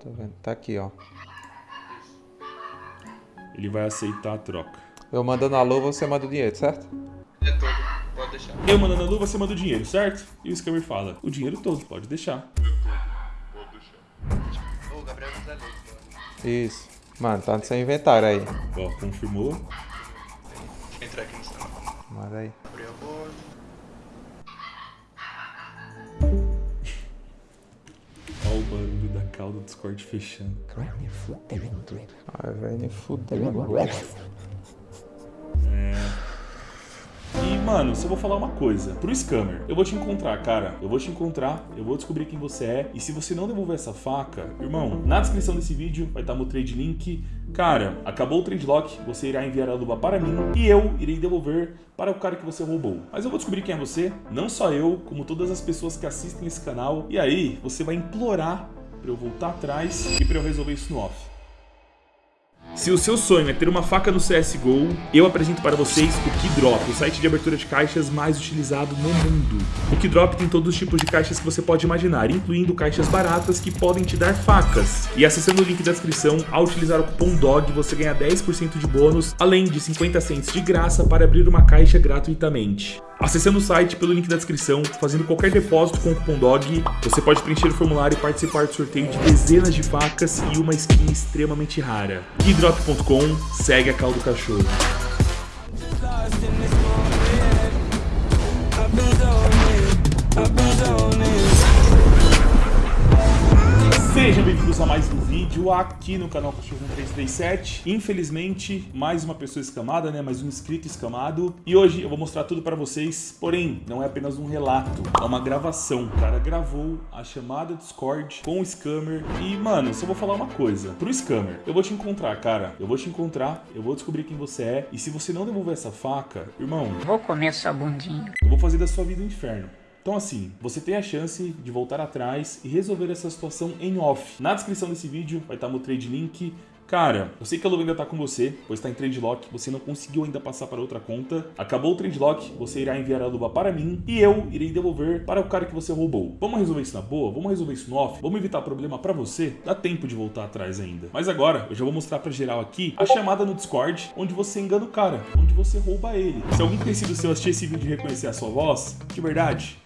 Tô vendo. Tá aqui, ó. Ele vai aceitar a troca. Eu mandando a luva, você manda o dinheiro, certo? É todo, pode deixar. Eu mandando a luva, você manda o dinheiro, certo? E o scammer fala, o dinheiro todo, pode deixar. Ô, Gabriel José Leite, mano. Isso. Mano, tá no seu inventário aí. Ó, confirmou. Deixa eu entrar aqui no celular. Manda aí. Cauda do Discord fechando. Ai, velho, fudeu. E, mano, se eu vou falar uma coisa, pro scammer, eu vou te encontrar, cara. Eu vou te encontrar, eu vou descobrir quem você é. E se você não devolver essa faca, irmão, na descrição desse vídeo vai estar meu trade link. Cara, acabou o trade lock, você irá enviar a luva para mim e eu irei devolver para o cara que você roubou. Mas eu vou descobrir quem é você, não só eu, como todas as pessoas que assistem esse canal. E aí, você vai implorar pra eu voltar atrás e pra eu resolver isso no off. Se o seu sonho é ter uma faca no CSGO, eu apresento para vocês o Keydrop, o site de abertura de caixas mais utilizado no mundo. O Keydrop tem todos os tipos de caixas que você pode imaginar, incluindo caixas baratas que podem te dar facas. E acessando o link da descrição, ao utilizar o cupom DOG, você ganha 10% de bônus, além de 50 cents de graça para abrir uma caixa gratuitamente. Acessando o site pelo link da descrição, fazendo qualquer depósito com o cupom DOG, você pode preencher o formulário e participar do sorteio de dezenas de facas e uma skin extremamente rara. Keydrop.com, segue a cal do cachorro. I've been zoning. Sejam bem-vindos a mais um vídeo aqui no canal Cachorro 337. Infelizmente, mais uma pessoa escamada, né? Mais um inscrito escamado. E hoje eu vou mostrar tudo pra vocês, porém, não é apenas um relato, é uma gravação. O cara gravou a chamada Discord com o scammer. E, mano, só vou falar uma coisa. Pro scammer, eu vou te encontrar, cara. Eu vou te encontrar, eu vou descobrir quem você é. E se você não devolver essa faca, irmão, Vou comer sua bundinha. eu vou fazer da sua vida um inferno. Então assim, você tem a chance de voltar atrás e resolver essa situação em off. Na descrição desse vídeo vai estar meu trade link. Cara, eu sei que a luva ainda tá com você, pois tá em trade lock, você não conseguiu ainda passar para outra conta. Acabou o trade lock, você irá enviar a luva para mim e eu irei devolver para o cara que você roubou. Vamos resolver isso na boa? Vamos resolver isso no off? Vamos evitar problema para você? Dá tempo de voltar atrás ainda. Mas agora, eu já vou mostrar para geral aqui a chamada no Discord, onde você engana o cara, onde você rouba ele. Se algum conhecido seu assistir esse vídeo e reconhecer a sua voz, de verdade,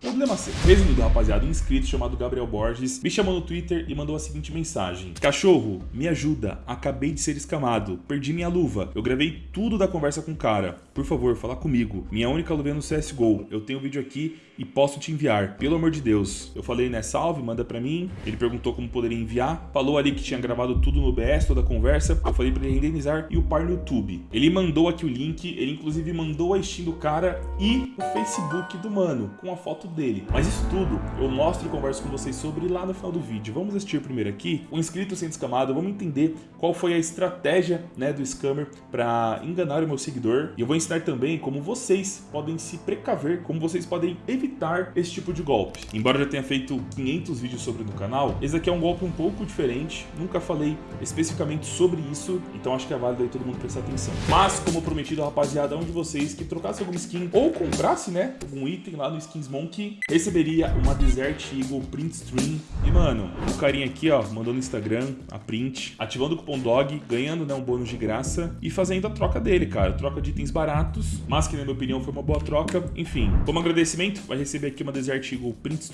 Problema seu. Resumindo, rapaziada, um inscrito chamado Gabriel Borges me chamou no Twitter e mandou a seguinte mensagem: Cachorro, me ajuda. Acabei de ser escamado. Perdi minha luva. Eu gravei tudo da conversa com o cara. Por favor, fala comigo. Minha única luva é no CSGO. Eu tenho o vídeo aqui e posso te enviar. Pelo amor de Deus. Eu falei, né? Salve, manda pra mim. Ele perguntou como poderia enviar. Falou ali que tinha gravado tudo no BS, toda a conversa. Eu falei pra ele renderizar e upar no YouTube. Ele mandou aqui o link. Ele inclusive mandou a Steam do cara e o Facebook do mano com a foto dele. Mas isso tudo eu mostro e converso com vocês sobre lá no final do vídeo. Vamos assistir primeiro aqui o inscrito sendo escamado. Vamos entender qual foi a estratégia né, do scammer para enganar o meu seguidor. E eu vou ensinar também como vocês podem se precaver, como vocês podem evitar esse tipo de golpe. Embora eu já tenha feito 500 vídeos sobre no canal, esse aqui é um golpe um pouco diferente. Nunca falei especificamente sobre isso, então acho que é válido aí todo mundo prestar atenção. Mas, como prometido, rapaziada, um de vocês que trocasse alguma skin ou comprasse, né, algum item lá no Skins Monkey, receberia uma Desert Eagle Print Stream. E, mano, o carinha aqui, ó, mandou no Instagram a print, ativando o cupom DOG, ganhando, né, um bônus de graça e fazendo a troca dele, cara. Troca de itens baratos, mas que, na minha opinião, foi uma boa troca. Enfim, como agradecimento, vai receber aqui uma Desert Eagle Print.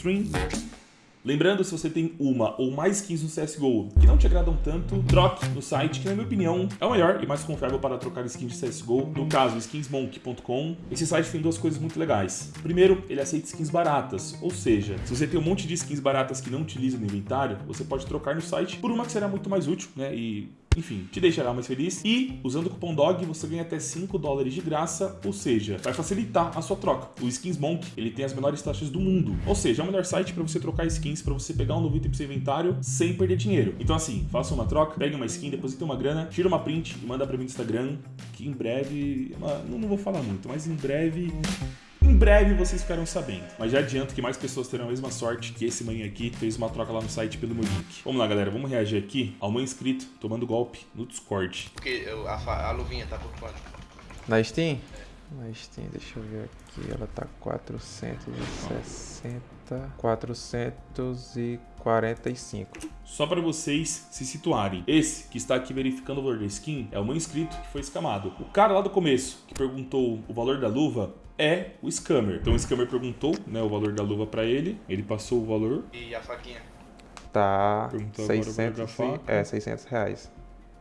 Lembrando, se você tem uma ou mais skins no CSGO que não te agradam tanto, troque no site, que na minha opinião é o melhor e mais confiável para trocar skins de CSGO, no caso skinsmonk.com. Esse site tem duas coisas muito legais. Primeiro, ele aceita skins baratas, ou seja, se você tem um monte de skins baratas que não utiliza no inventário, você pode trocar no site por uma que será muito mais útil, né, e enfim, te deixará mais feliz. E, usando o cupom DOG, você ganha até 5 dólares de graça, ou seja, vai facilitar a sua troca. O Skins Monk, ele tem as menores taxas do mundo. Ou seja, é o melhor site para você trocar skins, para você pegar um novo item pro seu inventário sem perder dinheiro. Então assim, faça uma troca, pegue uma skin, deposite uma grana, tira uma print e manda para mim no Instagram, que em breve... Não, não vou falar muito, mas em breve... Em breve vocês ficarão sabendo. Mas já adianto que mais pessoas terão a mesma sorte que esse maninho aqui fez uma troca lá no site pelo meu link. Vamos lá, galera. Vamos reagir aqui ao meu inscrito tomando golpe no Discord. Porque eu- a, a luvinha tá por quanto? Na Steam? Na Steam, deixa eu ver aqui. Ela tá 460. 440. 45. Só para vocês se situarem. Esse que está aqui verificando o valor da skin é o meu inscrito que foi escamado. O cara lá do começo que perguntou o valor da luva é o scammer. Então o scammer perguntou né, o valor da luva para ele, ele passou o valor, E a faquinha? Tá Perguntou agora o valor 600, da faca. é, 600 reais.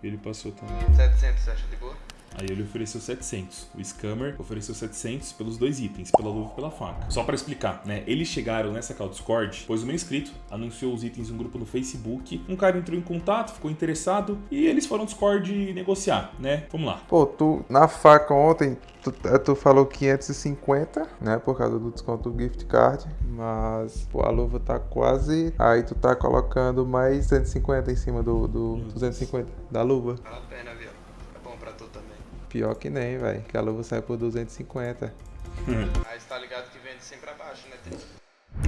ele passou também. 700, você acha de boa? Aí ele ofereceu 700. O scammer ofereceu 700 pelos dois itens, pela luva e pela faca. Só pra explicar, né? Eles chegaram nessa call Discord, pois o meu inscrito anunciou os itens em um grupo no Facebook. Um cara entrou em contato, ficou interessado e eles foram no Discord negociar, né? Vamos lá. Pô, tu, na faca ontem, tu, eh, tu falou 550, né? Por causa do desconto do gift card. Mas, pô, a luva tá quase. Aí tu tá colocando mais 150 em cima do, do 250 da luva. Vale a pena, viu? Pior que nem, velho. Que a luva sai por 250. Aí você tá ligado que vende sempre abaixo, né?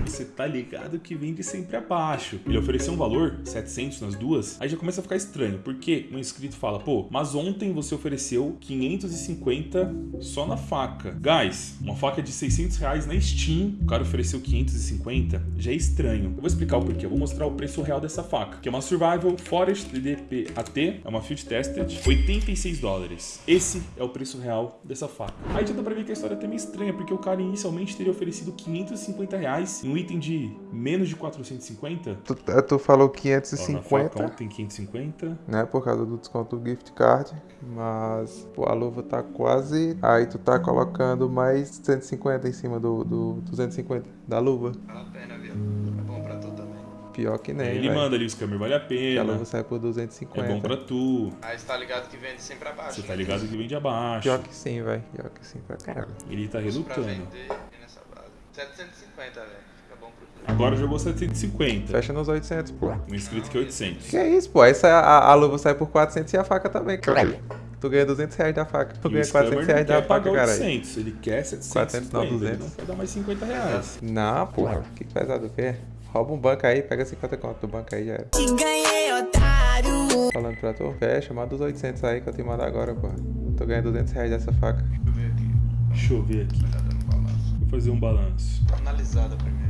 Você tá ligado que vende sempre abaixo. Ele ofereceu um valor, 700 nas duas, aí já começa a ficar estranho, porque um inscrito fala, pô, mas ontem você ofereceu 550 só na faca. Guys, uma faca de 600 reais na Steam, o cara ofereceu 550, já é estranho. Eu vou explicar o porquê, eu vou mostrar o preço real dessa faca, que é uma Survival Forest DDP AT, é uma Field Tested, 86 dólares. Esse é o preço real dessa faca. Aí já dá pra ver que a história é até meio estranha, porque o cara inicialmente teria oferecido 550 reais em um item de menos de 450. Tu, eh, tu falou Ó, na faca 550, ontem 550. né? Por causa do desconto do gift card. Mas, pô, a luva tá quase. Aí tu tá colocando mais 150 em cima do, do 250 da luva. Vale a pena, viu? É bom pra tu também. Pior que nem, Ele velho. manda ali o scammer vale a Que a pena. luva sai por É 250. bom pra tu. Aí você tá ligado que vende sempre abaixo, Você né? tá ligado que vende abaixo. Pior que sim, velho. Pior que sim, pra caralho. Ele tá pra relutando. vender e nessa base. 750, velho. Fica bom pro tu. Agora jogou 750. Fecha nos 800, pô. Um inscrito que é 800. Que é isso, pô? Aí sai, a, a luva sai por 400 e a faca também, cara. Tu ganha 200 reais da faca. Tu E ganha scammer 400 não reais da faca, caralho. 800, ele quer 750. 400 não, Ele 200. não quer dar mais 50 reais. Não, porra. Que pesado o quê? Rouba um banco aí, pega 50 conto do banco aí, já era. Te ganhei, otário. Falando pra tu, fecha, manda os 800 aí que eu te mando agora, porra. Tu ganha 200 reais dessa faca. Deixa eu ver aqui. Deixa eu ver aqui. Tá dando balanço. Vou fazer um balanço. Analisada primeiro.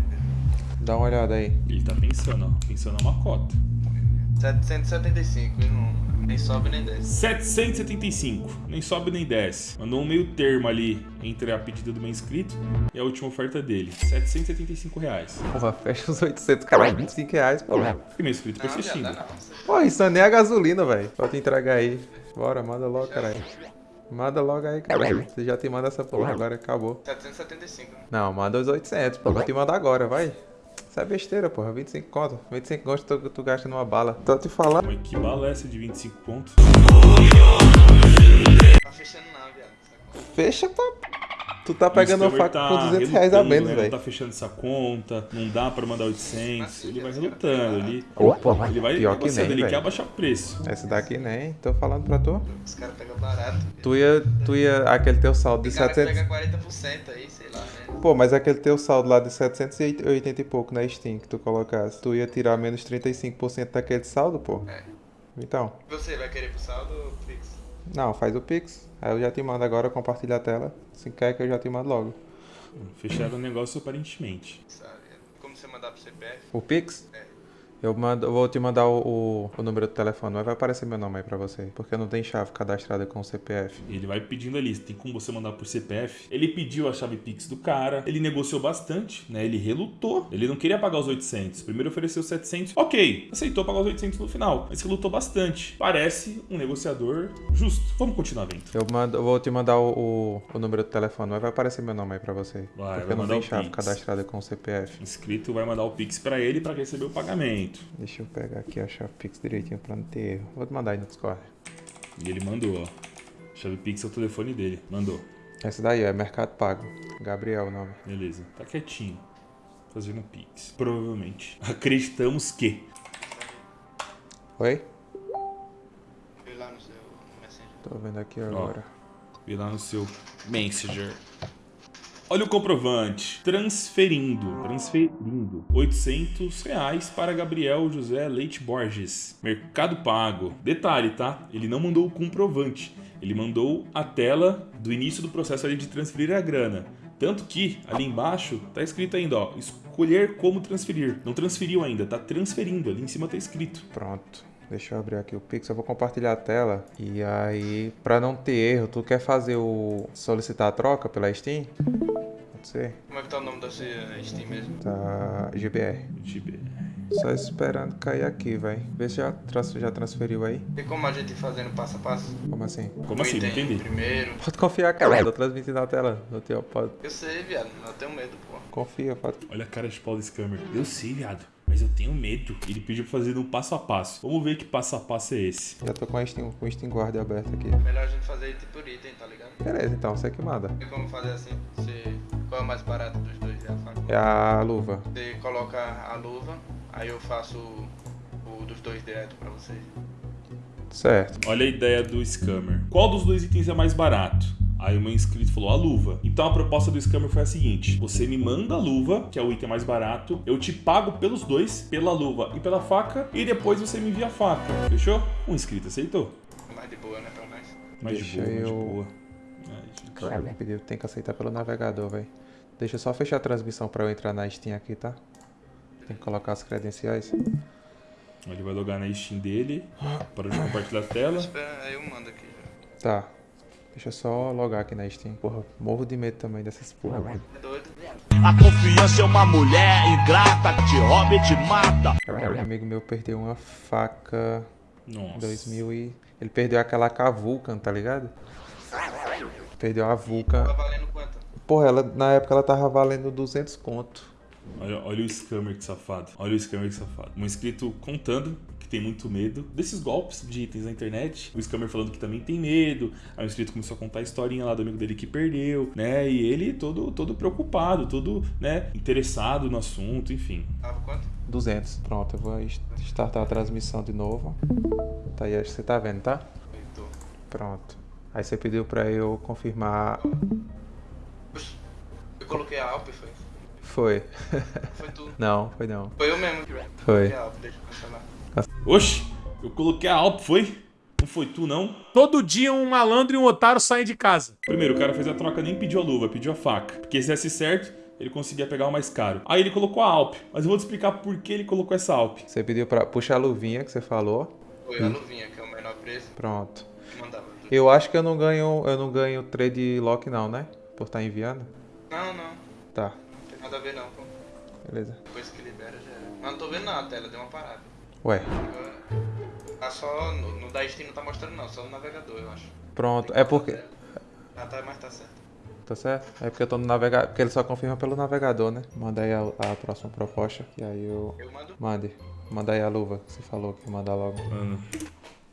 Dá uma olhada aí. Ele tá pensando, ó. Pensando uma cota. 775 e não, nem sobe nem desce. 775. Nem sobe nem desce. Mandou um meio termo ali entre a pedida do meu inscrito e a última oferta dele. 775 reais. Porra, fecha os 800, caralho. 25 reais, porra. Porque meu inscrito Não, persistindo. não. Pô, isso nem é a gasolina, velho. Pra te entregar aí. Bora, manda logo, caralho. Manda logo aí, caralho. Você já te manda essa porra, agora acabou. 775. né? Não, manda os 800, pô. Vou te mandar agora, vai. Isso é besteira, porra. 25 conto. 25 conto tu, tu gasta numa bala. Tô te falando. Mas que bala é essa de 25 pontos? Tá fechando não, viado. Fecha, pô. Tu tá pegando uma faca com 200 reais a menos, né? Não velho. tá fechando essa conta, não dá pra mandar 800. Ele vai relutando, ele, Opa, ele vai pior que nem, ele quer velho. abaixar o preço. Esse daqui nem. Tô falando pra tu. Os caras pegam barato. Tu ia, tu ia, aquele teu saldo de Tem cara que 700. pega 40% aí, lá, né? Pô, mas aquele teu saldo lá de 780 e pouco na Steam que tu colocasse, tu ia tirar menos 35% daquele saldo, pô? É. Então, Você vai querer pro saldo ou Pix? não, faz o Pix. Aí eu já te mando agora, compartilha a tela. Se quer que eu já te mando logo. Fecharam o negócio aparentemente. Sabe? Como você mandar pro CPF? O Pix? É. Eu, mando, eu vou te mandar o, o, número do telefone, mas vai aparecer meu nome aí pra você. Porque não tem chave cadastrada com o CPF. Ele vai pedindo ali, tem como você mandar por CPF. Ele pediu a chave Pix do cara, ele negociou bastante, né? Ele relutou, ele não queria pagar os 800. Primeiro ofereceu 700, ok, aceitou pagar os 800 no final, mas relutou bastante. Parece um negociador justo. Vamos continuar vendo. Eu, mando, eu vou te mandar o, o, número do telefone, mas vai aparecer meu nome aí pra você. Vai, porque vai não tem chave Pix. cadastrada com o CPF. Inscrito vai mandar o Pix pra ele pra receber o pagamento. Deixa eu pegar aqui a chave Pix direitinho pra não ter erro. Vou te mandar aí no Discord. E ele mandou, ó. Chave Pix é o telefone dele. Mandou. Essa daí, ó, é Mercado Pago. Gabriel o nome. Beleza. Tá quietinho. Fazendo Pix. Provavelmente. Acreditamos que. Oi? Fui lá no seu Messenger. Tô vendo aqui agora. Vi lá no seu Messenger. Olha o comprovante. Transferindo. Transferindo. 800 reais para Gabriel José Leite Borges. Mercado Pago. Detalhe, tá? Ele não mandou o comprovante. Ele mandou a tela do início do processo ali de transferir a grana. Tanto que ali embaixo tá escrito ainda, ó, escolha colher como transferir. Não transferiu ainda, tá transferindo. Ali em cima tá escrito. Pronto. Deixa eu abrir aqui o Pix, eu vou compartilhar a tela. E aí, pra não ter erro, tu quer fazer o... solicitar a troca pela Steam? Como é que tá o nome da sua Steam mesmo? Tá... GBR. GBR. Só esperando cair aqui, vai. Vê se já, trans- já transferiu aí. Tem como a gente ir fazendo passo a passo? Como assim? Como assim? Não Item entendi. Primeiro. Pode confiar, cara. Tô transmitindo na tela. No teu, pode... Eu sei, viado, eu tenho medo, pô. Confia, pode... Olha a cara de Paulo Scammer. Eu sei, viado. Mas eu tenho medo. Ele pediu pra fazer um passo a passo. Vamos ver que passo a passo é esse. Já tô com, a Steam, com o Steam Guard aberto aqui. Melhor a gente fazer item por item, tá ligado? Beleza, então. Você que manda. Tem como fazer assim? Você... Qual é o mais barato dos dois? É a faca? É a luva. Você coloca a luva, aí eu faço o dos dois direto pra vocês. Certo. Olha a ideia do Scammer. Qual dos dois itens é mais barato? Aí o meu inscrito falou a luva. Então a proposta do Scammer foi a seguinte: você me manda a luva, que é o item mais barato, eu te pago pelos dois, pela luva e pela faca, e depois você me envia a faca. Fechou? Um inscrito aceitou. Mais de boa, né, pra nós? Mais Deixa de boa, mais de boa. Ele pediu, tem que aceitar pelo navegador, velho. Deixa eu só fechar a transmissão pra eu entrar na Steam aqui, tá? Tem que colocar as credenciais. Ele vai logar na Steam dele. Parou de compartilhar a tela. Espera, aí eu mando aqui já. Tá. Deixa eu só logar aqui na Steam. Porra, morro de medo também dessas porra. velho. É doido? A confiança é uma mulher ingrata que te rouba e te mata. Um amigo meu perdeu uma faca em Nossa. 2000 e... Ele perdeu aquela com a Vulcan, tá ligado? Perdeu a Tá Vulcan. valendo quanto? Porra, ela, na época ela tava valendo 200 conto. Olha, olha o scammer que safado. Olha o scammer que safado. Um inscrito contando que tem muito medo desses golpes de itens na internet. O scammer falando que também tem medo. Aí o inscrito começou a contar a historinha lá do amigo dele que perdeu, né? E ele todo, todo preocupado, todo, né, interessado no assunto, enfim. Tava quanto? 200. Pronto, eu vou startar a transmissão de novo. Tá aí, acho que você tá vendo, tá? Eu tô. Pronto. Aí você pediu pra eu confirmar. Oxi, eu coloquei a Alp, foi? Foi. Foi tu. Não, foi não. Foi eu mesmo. Foi. A Alp, deixa eu cancelar. Oxi, eu coloquei a Alp, foi? Não foi tu, não? Todo dia um malandro e um otário saem de casa. Primeiro, o cara fez a troca, nem pediu a luva, pediu a faca. Porque se desse certo, ele conseguia pegar o mais caro. Aí ele colocou a Alp, mas eu vou te explicar por que ele colocou essa Alp. Você pediu pra puxar a luvinha que você falou. Foi a luvinha, que é o menor preço. Pronto. que Mandava. Eu acho que eu não ganho, eu não ganho trade lock não, né? Por estar enviando. Não, não. Tá. Não tem nada a ver não, pô. Beleza. Depois que libera já era. Mas não tô vendo nada, a tela deu uma parada. Ué. Tá só. No, no da Steam não tá mostrando não, só no navegador, eu acho. Pronto. É porque Ah, tá, mas tá certo. Tá certo? É porque eu tô no navegador. Porque ele só confirma pelo navegador, né? Manda aí a, a próxima proposta. E aí eu. Eu mando. Mande. Manda aí a luva que você falou que ia mandar logo. Mano.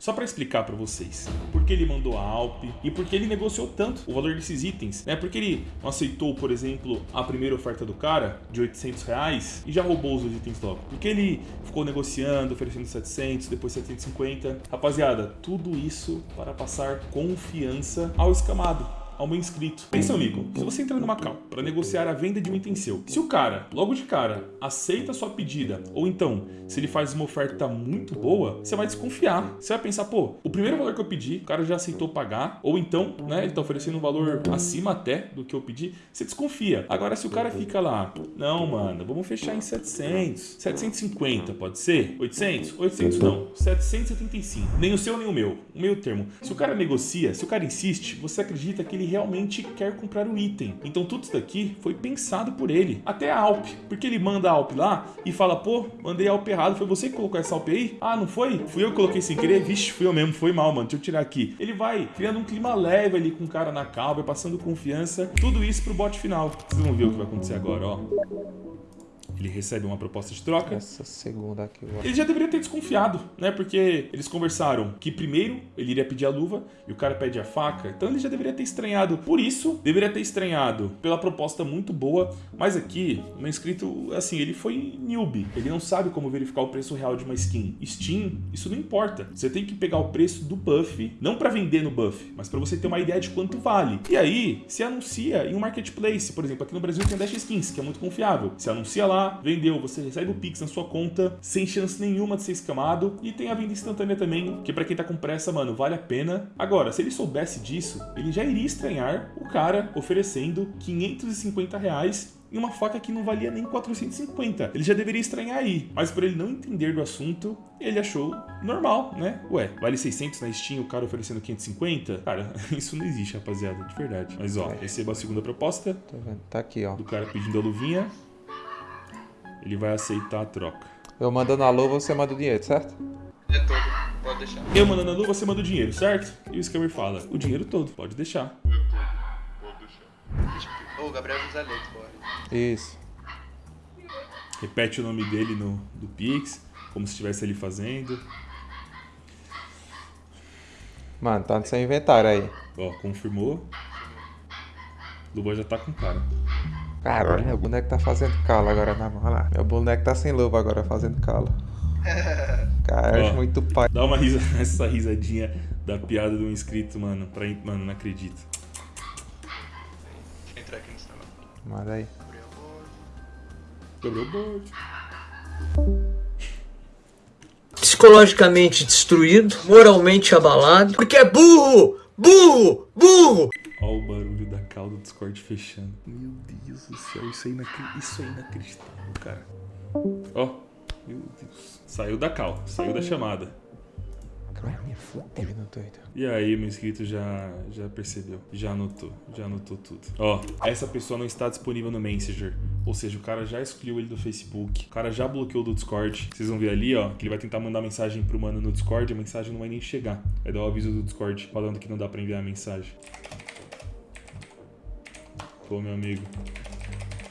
Só pra explicar pra vocês por que ele mandou a Alp e por que ele negociou tanto o valor desses itens, né? Porque ele aceitou, por exemplo, a primeira oferta do cara de 800 reais e já roubou os itens logo. Porque ele ficou negociando, oferecendo 700, depois 750. Rapaziada, tudo isso para passar confiança ao escamado. Ao meu inscrito. Pensa, amigo, se você entrar numa cal para negociar a venda de um item seu, se o cara, logo de cara, aceita a sua pedida, ou então, se ele faz uma oferta muito boa, você vai desconfiar. Você vai pensar, pô, o primeiro valor que eu pedi, o cara já aceitou pagar, ou então, né, ele tá oferecendo um valor acima até do que eu pedi, você desconfia. Agora, se o cara fica lá, não, mano, vamos fechar em 700, 750, pode ser? 800? 800 não, 775. Nem o seu, nem o meu, o meio termo. Se o cara negocia, se o cara insiste, você acredita que ele realmente quer comprar o item. Então tudo isso daqui foi pensado por ele. Até a Alp, porque ele manda a Alp lá e fala, pô, mandei a Alp errado, foi você que colocou essa Alp aí? Ah, não foi? Fui eu que coloquei sem querer? Vixe, fui eu mesmo, foi mal, mano, deixa eu tirar aqui. Ele vai criando um clima leve ali com o cara na cal, vai passando confiança, tudo isso pro bot final. Vocês vão ver o que vai acontecer agora, ó. Ele recebe uma proposta de troca. Essa segunda aqui. Ele já deveria ter desconfiado, né? Porque eles conversaram que primeiro ele iria pedir a luva e o cara pede a faca. Então ele já deveria ter estranhado. Por isso, deveria ter estranhado pela proposta muito boa. Mas aqui, o meu inscrito, assim, ele foi newbie. Ele não sabe como verificar o preço real de uma skin. Steam, isso não importa. Você tem que pegar o preço do buff, não para vender no buff, mas para você ter uma ideia de quanto vale. E aí, se anuncia em um marketplace. Por exemplo, aqui no Brasil tem a Dash Skins, que é muito confiável. Você anuncia lá, lá, vendeu, você recebe o Pix na sua conta, sem chance nenhuma de ser escamado. E tem a venda instantânea também, que pra quem tá com pressa, mano, vale a pena. Agora, se ele soubesse disso, ele já iria estranhar o cara oferecendo 550 reais em uma faca que não valia nem 450. Ele já deveria estranhar aí. Mas por ele não entender do assunto, ele achou normal, né? Ué, vale 600 na Steam, o cara oferecendo 550? Cara, isso não existe, rapaziada, de verdade. Mas ó, receba a segunda proposta Tá? Tá aqui, ó. do cara pedindo a luvinha. Ele vai aceitar a troca. Eu mandando a luva, você manda o dinheiro, certo? É todo, pode deixar. Eu mandando a luva, você manda o dinheiro, certo? E o scammer fala, o dinheiro todo, pode deixar. Ô, Gabriel José Leite, bora. Isso. Repete o nome dele no do Pix, como se estivesse ele fazendo. Mano, tá no seu inventário aí. Ó, confirmou. Luva já tá com cara. Caralho, meu boneco tá fazendo calo agora na mão. Olha lá. Meu boneco tá sem luva agora fazendo calo. Cara, eu acho Ó. muito pai. Dá uma risa, essa risadinha da piada um inscrito, mano. Pra, mano, não acredito. Deixa eu entrar aqui no celular. Manda aí. Quebrou o board. psicologicamente destruído, moralmente abalado, porque é burro, burro, burro. Ó o barulho da cal do Discord fechando. Meu Deus do céu, isso é, inacri... isso é inacreditável, cara. Ó, meu Deus. Saiu da cal, saiu da chamada. Fudendo, doido. E aí, meu inscrito já, já percebeu, já anotou, já anotou tudo. Ó, essa pessoa não está disponível no Messenger. Ou seja, o cara já excluiu ele do Facebook, o cara já bloqueou do Discord. Vocês vão ver ali, ó, que ele vai tentar mandar mensagem pro mano no Discord, a mensagem não vai nem chegar. Vai dar o aviso do Discord falando que não dá pra enviar a mensagem. Pô, meu amigo.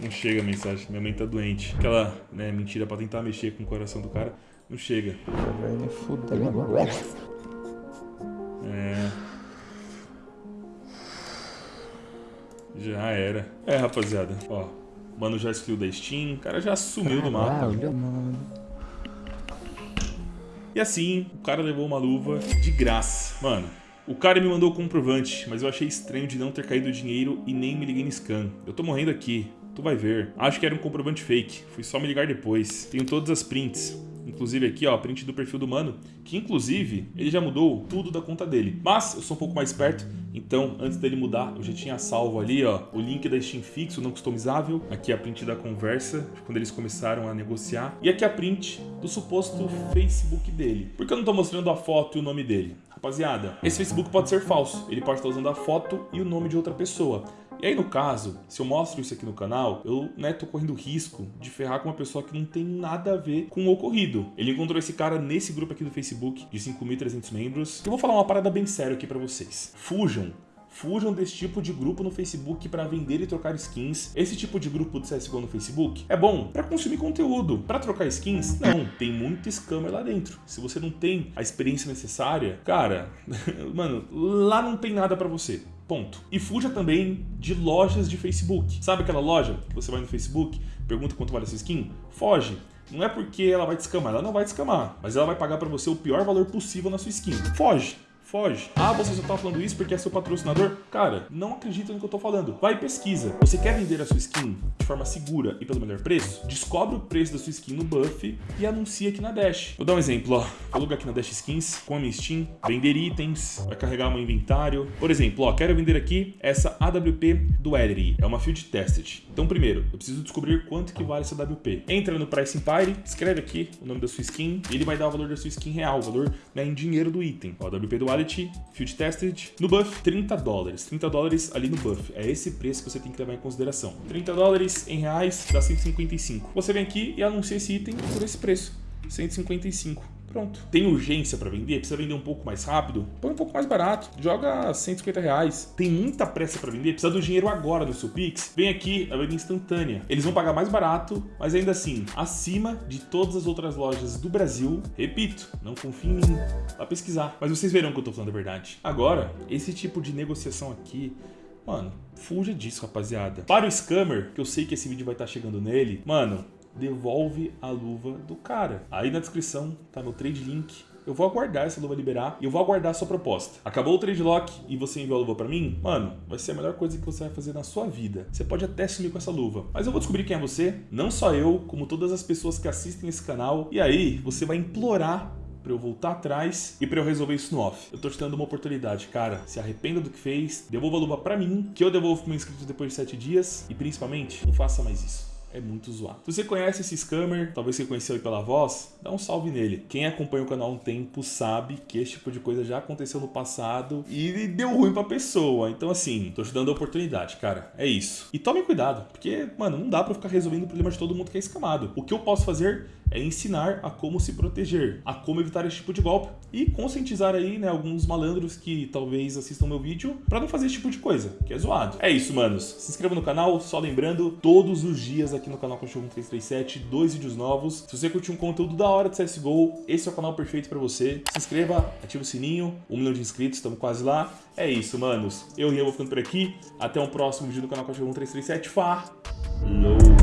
Não chega a mensagem, minha mãe tá doente. Aquela, né, mentira pra tentar mexer com o coração do cara, não chega. Me fuder. É. Já era. É, rapaziada. Ó, o mano já excluiu da Steam, o cara já sumiu do mapa. E assim, o cara levou uma luva de graça. Mano, o cara me mandou o comprovante, mas eu achei estranho de não ter caído dinheiro e nem me liguei no scan. Eu tô morrendo aqui. Tu vai ver. Acho que era um comprovante fake. Fui só me ligar depois. Tenho todas as prints. Inclusive aqui, ó, print do perfil do mano, que inclusive ele já mudou tudo da conta dele. Mas eu sou um pouco mais esperto, então antes dele mudar, eu já tinha salvo ali, ó, o link da Steam fixo, não customizável. Aqui a print da conversa, quando eles começaram a negociar. E aqui a print do suposto Facebook dele. Por que eu não tô mostrando a foto e o nome dele? Rapaziada, esse Facebook pode ser falso. Ele pode estar usando a foto e o nome de outra pessoa. E aí, no caso, se eu mostro isso aqui no canal, eu, né, tô correndo risco de ferrar com uma pessoa que não tem nada a ver com o ocorrido. Ele encontrou esse cara nesse grupo aqui do Facebook, de 5.300 membros. Eu vou falar uma parada bem séria aqui pra vocês. Fujam Fujam desse tipo de grupo no Facebook para vender e trocar skins. Esse tipo de grupo de CSGO no Facebook é bom para consumir conteúdo. Para trocar skins, não. Tem muito scammer lá dentro. Se você não tem a experiência necessária, cara, mano, lá não tem nada para você. Ponto. E fuja também de lojas de Facebook. Sabe aquela loja que você vai no Facebook, pergunta quanto vale essa skin? Foge. Não é porque ela vai te escamar, ela não vai te escamar, mas ela vai pagar para você o pior valor possível na sua skin. Foge. Foge. Ah, você só tá falando isso porque é seu patrocinador? Cara, não acredita no que eu tô falando. Vai e pesquisa. Você quer vender a sua skin de forma segura e pelo melhor preço? Descobre o preço da sua skin no Buff e anuncia aqui na Dash. Vou dar um exemplo, ó. Vou lugar aqui na Dash Skins, com a minha Steam, vender itens, vai carregar meu inventário. Por exemplo, ó, quero vender aqui essa AWP Duality. É uma field tested. Então, primeiro, eu preciso descobrir quanto que vale essa AWP. Entra no Price Empire, escreve aqui o nome da sua skin e ele vai dar o valor da sua skin real, o valor né, em dinheiro do item. Ó, AWP Duality Field Tested, no buff, 30 dólares. 30 dólares ali no buff. É esse preço que você tem que levar em consideração. 30 dólares em reais dá 155. Você vem aqui e anuncia esse item por esse preço. 155. Pronto. Tem urgência para vender? Precisa vender um pouco mais rápido? Põe um pouco mais barato. Joga 150 reais. Tem muita pressa para vender? Precisa do dinheiro agora no seu Pix? Vem aqui, a venda instantânea. Eles vão pagar mais barato, mas ainda assim, acima de todas as outras lojas do Brasil. Repito, não confie em mim. Vá pesquisar. Mas vocês verão que eu tô falando a verdade. Agora, esse tipo de negociação aqui Mano, fuja disso, rapaziada. Para o scammer, que eu sei que esse vídeo vai estar chegando nele, mano, devolve a luva do cara. Aí na descrição tá meu trade link eu vou aguardar essa luva liberar e eu vou aguardar a sua proposta. Acabou o trade lock e você enviou a luva pra mim? Mano, vai ser a melhor coisa que você vai fazer na sua vida. Você pode até sumir com essa luva, mas eu vou descobrir quem é você, não só eu, como todas as pessoas que assistem esse canal, e aí você vai implorar pra eu voltar atrás e pra eu resolver isso no off. Eu tô te dando uma oportunidade, cara. Se arrependa do que fez, devolva a luva pra mim, que eu devolvo pro meu inscrito depois de 7 dias e principalmente, não faça mais isso é muito zoado. Se você conhece esse scammer, talvez você conheceu ele pela voz, dá um salve nele. Quem acompanha o canal há um tempo sabe que esse tipo de coisa já aconteceu no passado e deu ruim pra pessoa. Então assim, tô te dando a oportunidade, cara. É isso. E tome cuidado, porque, mano, não dá pra ficar resolvendo o problema de todo mundo que é escamado. O que eu posso fazer é ensinar a como se proteger, a como evitar esse tipo de golpe e conscientizar aí, né, alguns malandros que talvez assistam meu vídeo pra não fazer esse tipo de coisa, que é zoado. É isso, manos. Se inscreva no canal, só lembrando, todos os dias aqui no canal Cachorro 337, dois vídeos novos. Se você curtiu um conteúdo da hora de CSGO, esse é o canal perfeito pra você. Se inscreva, ative o sininho, um milhão de inscritos, estamos quase lá. É isso, manos. Eu e eu vou ficando por aqui. Até um próximo vídeo do canal Cachorro 337. Falou!